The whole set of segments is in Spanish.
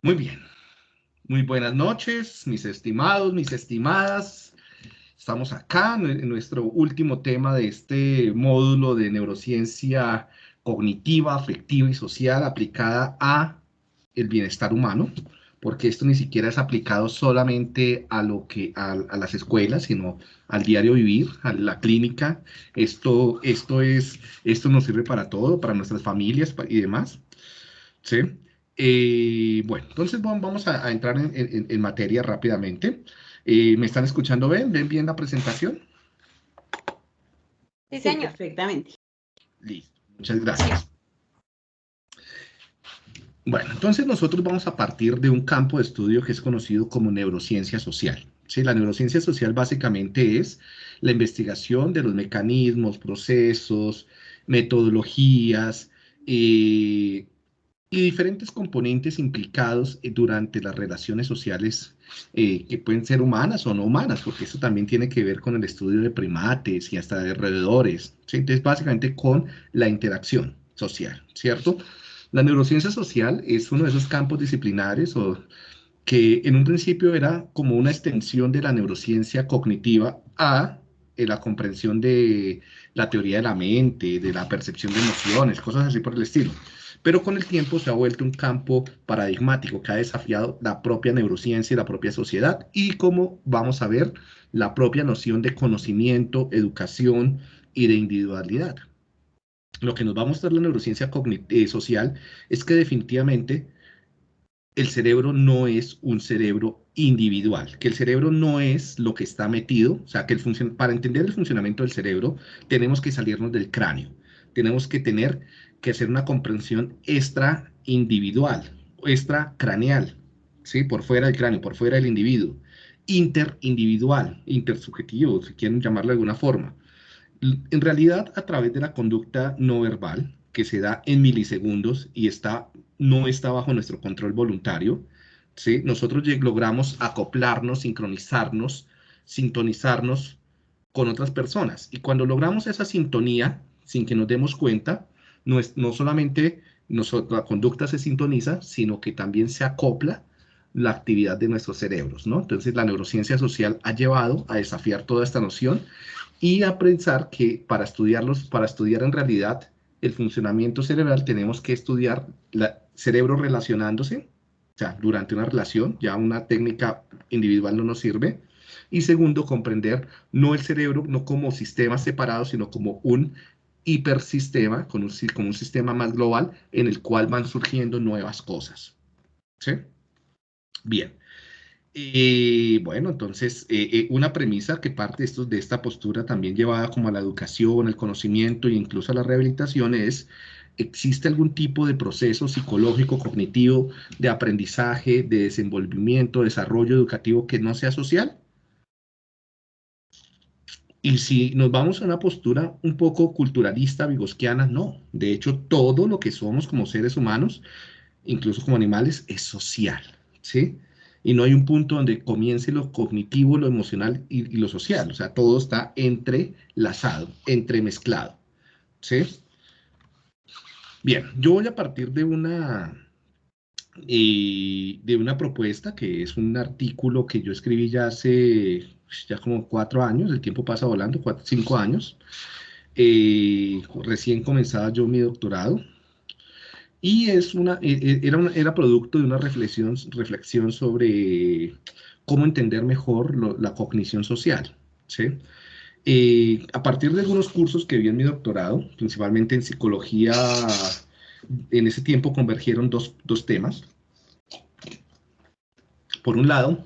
Muy bien. Muy buenas noches, mis estimados, mis estimadas. Estamos acá en nuestro último tema de este módulo de neurociencia cognitiva, afectiva y social aplicada a el bienestar humano, porque esto ni siquiera es aplicado solamente a lo que a, las escuelas, sino al diario vivir, a la clínica. Esto, esto es, esto nos sirve para todo, para nuestras familias y demás. ¿sí? Eh, bueno, entonces vamos a, entrar en, materia rápidamente. Eh, ¿Me están escuchando bien? ¿Ven bien la presentación? Sí, señor. perfectamente. Listo, muchas gracias. Bueno, entonces nosotros vamos a partir de un campo de estudio que es conocido como neurociencia social. ¿sí? La neurociencia social básicamente es la investigación de los mecanismos, procesos, metodologías, eh, y diferentes componentes implicados eh, durante las relaciones sociales eh, que pueden ser humanas o no humanas, porque eso también tiene que ver con el estudio de primates y hasta de roedores. Entonces, básicamente con la interacción social, ¿cierto? La neurociencia social es uno de esos campos disciplinares o que en un principio era como una extensión de la neurociencia cognitiva a eh, la comprensión de la teoría de la mente, de la percepción de emociones, cosas así por el estilo pero con el tiempo se ha vuelto un campo paradigmático que ha desafiado la propia neurociencia y la propia sociedad. Y como vamos a ver la propia noción de conocimiento, educación y de individualidad. Lo que nos va a mostrar la neurociencia eh, social es que definitivamente el cerebro no es un cerebro individual, que el cerebro no es lo que está metido, o sea, que el para entender el funcionamiento del cerebro tenemos que salirnos del cráneo, tenemos que tener que hacer una comprensión extra individual, extra craneal, ¿sí? por fuera del cráneo, por fuera del individuo, interindividual, intersubjetivo, si quieren llamarlo de alguna forma. En realidad, a través de la conducta no verbal, que se da en milisegundos y está, no está bajo nuestro control voluntario, ¿sí? nosotros logramos acoplarnos, sincronizarnos, sintonizarnos con otras personas. Y cuando logramos esa sintonía, sin que nos demos cuenta, no, es, no solamente la conducta se sintoniza, sino que también se acopla la actividad de nuestros cerebros, ¿no? Entonces la neurociencia social ha llevado a desafiar toda esta noción y a pensar que para estudiarlos, para estudiar en realidad el funcionamiento cerebral tenemos que estudiar el cerebro relacionándose, o sea, durante una relación, ya una técnica individual no nos sirve. Y segundo, comprender no el cerebro no como sistema separado, sino como un hipersistema, con un, un sistema más global en el cual van surgiendo nuevas cosas. ¿Sí? Bien. y bueno, entonces, eh, eh, una premisa que parte de, de esta postura también llevada como a la educación, el conocimiento e incluso a la rehabilitación es, ¿existe algún tipo de proceso psicológico, cognitivo, de aprendizaje, de desenvolvimiento, desarrollo educativo que no sea social? Y si nos vamos a una postura un poco culturalista, vigosquiana, no. De hecho, todo lo que somos como seres humanos, incluso como animales, es social, ¿sí? Y no hay un punto donde comience lo cognitivo, lo emocional y, lo social. O sea, todo está entrelazado, entremezclado, ¿sí? Bien, yo voy a partir de una, eh, de una propuesta que es un artículo que yo escribí ya hace ya como cuatro años, el tiempo pasa volando, cuatro, cinco años. Eh, recién comenzaba yo mi doctorado y es una, e, e, era, era producto de una reflexión, reflexión sobre cómo entender mejor la cognición social. ¿sí? Eh, a partir de algunos cursos que vi en mi doctorado, principalmente en psicología, en ese tiempo convergieron dos, dos temas. Por un lado,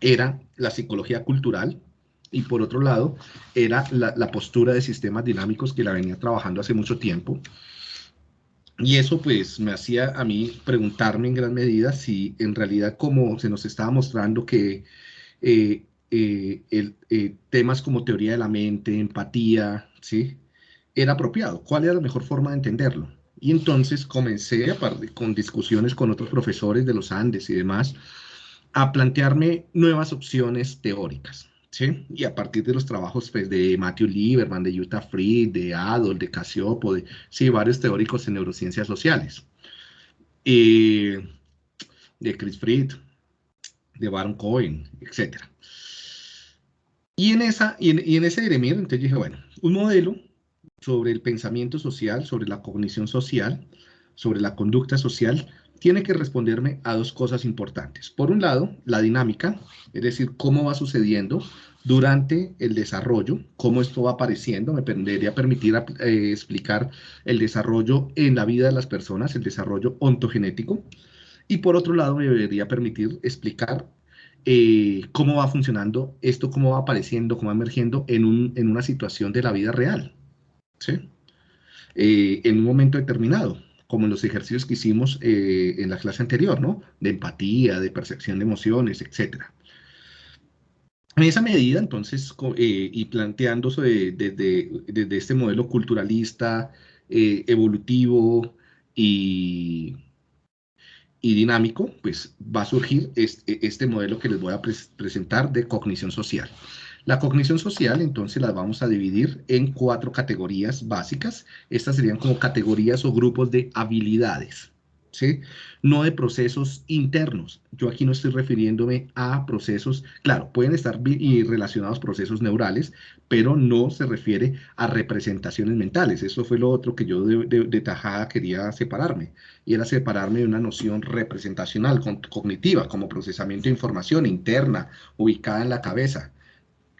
era la psicología cultural y por otro lado era la, postura de sistemas dinámicos que la venía trabajando hace mucho tiempo. Y eso pues me hacía a mí preguntarme en gran medida si en realidad como se nos estaba mostrando que eh, eh, el, eh, temas como teoría de la mente, empatía, ¿sí? Era apropiado. ¿Cuál era la mejor forma de entenderlo? Y entonces comencé, con discusiones con otros profesores de los Andes y demás, a plantearme nuevas opciones teóricas. ¿sí? Y a partir de los trabajos pues, de Matthew Lieberman, de Jutta Fried, de Adolf, de Casiopo, de sí, varios teóricos en neurociencias sociales. de Chris Fried, de Baron Cohen, etc. Y en, esa, y en, ese Eremir, entonces dije, bueno, un modelo sobre el pensamiento social, sobre la cognición social, sobre la conducta social, tiene que responderme a dos cosas importantes. Por un lado, la dinámica, es decir, cómo va sucediendo durante el desarrollo, cómo esto va apareciendo, me debería permitir eh, explicar el desarrollo en la vida de las personas, el desarrollo ontogenético, y por otro lado me debería permitir explicar eh, cómo va funcionando esto, cómo va apareciendo, cómo va emergiendo en, un, en una situación de la vida real, Eh, en un momento determinado como en los ejercicios que hicimos en la clase anterior, ¿no? De empatía, de percepción de emociones, etcétera. En esa medida, entonces, eh, y planteándose desde, este modelo culturalista, eh, evolutivo y, dinámico, pues va a surgir este, este, modelo que les voy a presentar de cognición social. La cognición social, entonces, la vamos a dividir en cuatro categorías básicas. Estas serían como categorías o grupos de habilidades. ¿sí? No de procesos internos. Yo aquí no estoy refiriéndome a procesos, claro, pueden estar relacionados procesos neurales, pero no se refiere a representaciones mentales. Eso fue lo otro que yo de, tajada quería separarme, y era separarme de una noción representacional, cognitiva, como procesamiento de información interna, ubicada en la cabeza.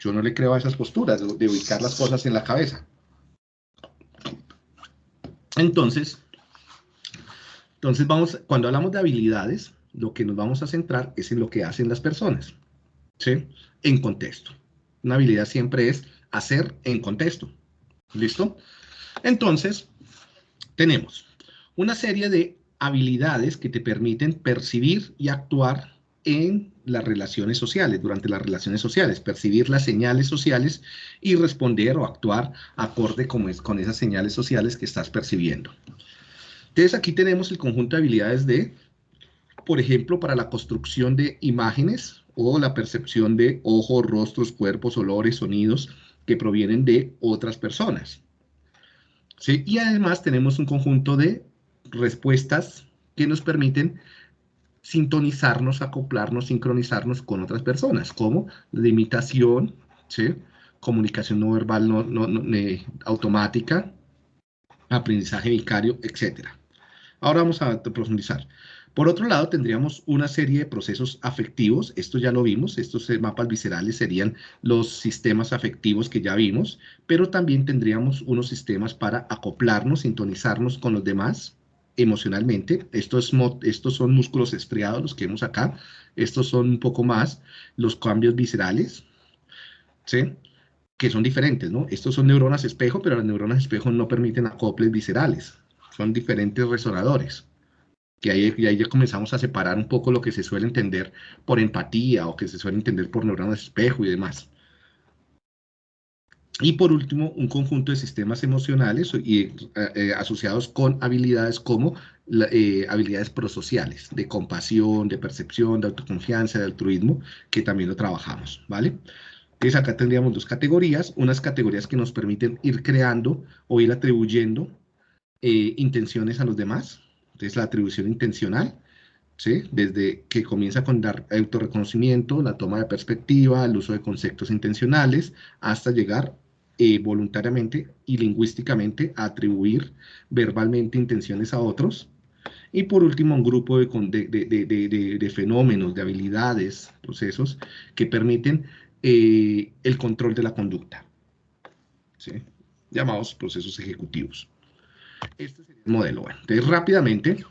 Yo no le creo a esas posturas de ubicar las cosas en la cabeza. Entonces, entonces, vamos, cuando hablamos de habilidades, lo que nos vamos a centrar es en lo que hacen las personas, ¿sí? En contexto. Una habilidad siempre es hacer en contexto. ¿Listo? Entonces, tenemos una serie de habilidades que te permiten percibir y actuar en las relaciones sociales, durante las relaciones sociales, percibir las señales sociales y responder o actuar acorde con, con esas señales sociales que estás percibiendo. Entonces aquí tenemos el conjunto de habilidades de, por ejemplo, para la construcción de imágenes o la percepción de ojos, rostros, cuerpos, olores, sonidos que provienen de otras personas. ¿Sí? Y además tenemos un conjunto de respuestas que nos permiten sintonizarnos, acoplarnos, sincronizarnos con otras personas, como la imitación, ¿sí? comunicación no verbal no, automática, aprendizaje vicario, etcétera. Ahora vamos a profundizar. Por otro lado, tendríamos una serie de procesos afectivos, esto ya lo vimos, estos mapas viscerales serían los sistemas afectivos que ya vimos, pero también tendríamos unos sistemas para acoplarnos, sintonizarnos con los demás emocionalmente. Estos, estos son músculos estriados, los que vemos acá, estos son un poco más los cambios viscerales, ¿sí? que son diferentes, ¿no? Estos son neuronas espejo, pero las neuronas espejo no permiten acoples viscerales, son diferentes resonadores. Que ahí, y ahí ya comenzamos a separar un poco lo que se suele entender por empatía o que se suele entender por neuronas espejo y demás. Y por último, un conjunto de sistemas emocionales y, eh, eh, asociados con habilidades como eh, habilidades prosociales, de compasión, de percepción, de autoconfianza, de altruismo, que también lo trabajamos, ¿vale? Entonces acá tendríamos dos categorías, unas categorías que nos permiten ir creando o ir atribuyendo eh, intenciones a los demás, entonces la atribución intencional, ¿sí? desde que comienza con dar autorreconocimiento, la toma de perspectiva, el uso de conceptos intencionales, hasta llegar eh, voluntariamente y lingüísticamente a atribuir verbalmente intenciones a otros. Y por último, un grupo de, de, fenómenos, de habilidades, procesos que permiten eh, el control de la conducta, llamados procesos ejecutivos. Este sería el modelo. Bueno, entonces rápidamente